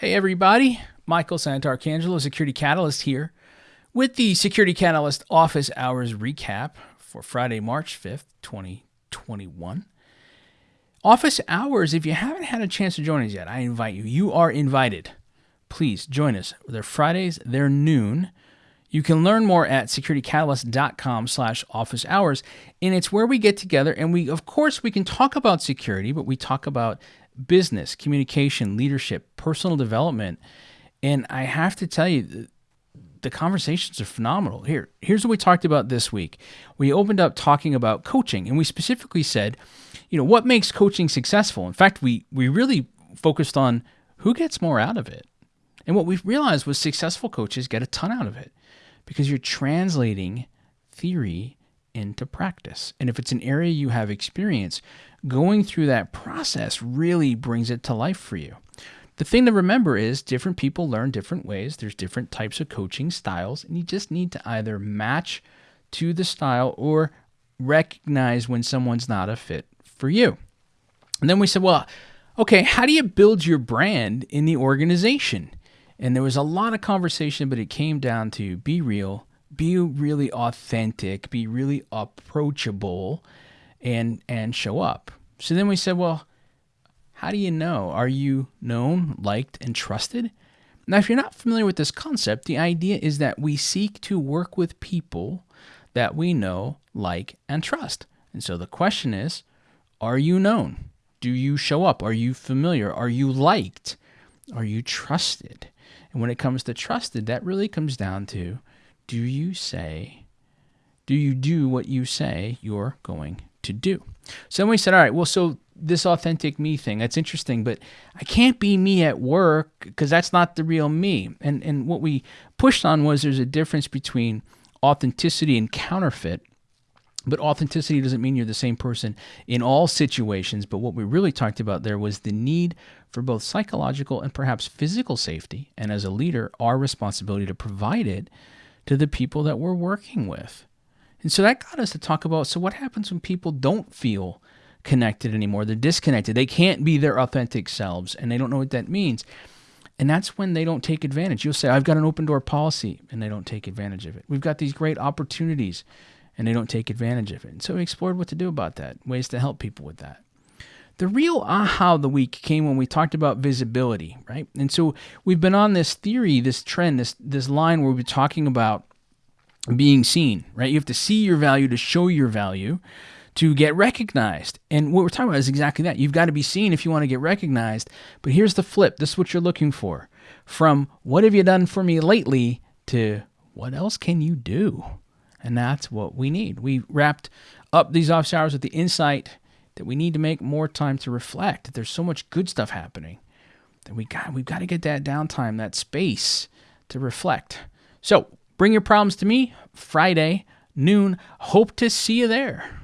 Hey, everybody. Michael Santarcangelo, Security Catalyst here with the Security Catalyst office hours recap for Friday, March 5th, 2021. Office hours, if you haven't had a chance to join us yet, I invite you. You are invited. Please join us. They're Fridays, they're noon. You can learn more at securitycatalyst.com slash office hours. And it's where we get together and we, of course, we can talk about security, but we talk about business, communication, leadership, personal development. And I have to tell you, the conversations are phenomenal. Here, here's what we talked about this week. We opened up talking about coaching, and we specifically said, you know, what makes coaching successful. In fact, we we really focused on who gets more out of it. And what we've realized was successful coaches get a ton out of it because you're translating theory into practice. And if it's an area you have experience, going through that process really brings it to life for you. The thing to remember is different people learn different ways. There's different types of coaching styles, and you just need to either match to the style or recognize when someone's not a fit for you. And then we said, well, okay, how do you build your brand in the organization? And there was a lot of conversation, but it came down to be real, be really authentic, be really approachable, and and show up. So then we said, well, how do you know? Are you known, liked, and trusted? Now, if you're not familiar with this concept, the idea is that we seek to work with people that we know, like, and trust. And so the question is, are you known? Do you show up? Are you familiar? Are you liked? Are you trusted? And when it comes to trusted, that really comes down to do you say, do you do what you say you're going to do? So then we said, all right, well, so this authentic me thing, that's interesting, but I can't be me at work because that's not the real me. And, and what we pushed on was there's a difference between authenticity and counterfeit. But authenticity doesn't mean you're the same person in all situations. But what we really talked about there was the need for both psychological and perhaps physical safety. And as a leader, our responsibility to provide it to the people that we're working with. And so that got us to talk about so what happens when people don't feel connected anymore? They're disconnected. They can't be their authentic selves and they don't know what that means. And that's when they don't take advantage. You'll say, I've got an open door policy, and they don't take advantage of it. We've got these great opportunities, and they don't take advantage of it. And so we explored what to do about that, ways to help people with that. The real aha of the week came when we talked about visibility, right? And so we've been on this theory, this trend, this this line where we've been talking about being seen, right? You have to see your value to show your value to get recognized. And what we're talking about is exactly that. You've got to be seen if you want to get recognized. But here's the flip this is what you're looking for from what have you done for me lately to what else can you do? And that's what we need. We wrapped up these office hours with the insight that we need to make more time to reflect. That there's so much good stuff happening that we got we've got to get that downtime, that space to reflect. So bring your problems to me Friday noon. Hope to see you there.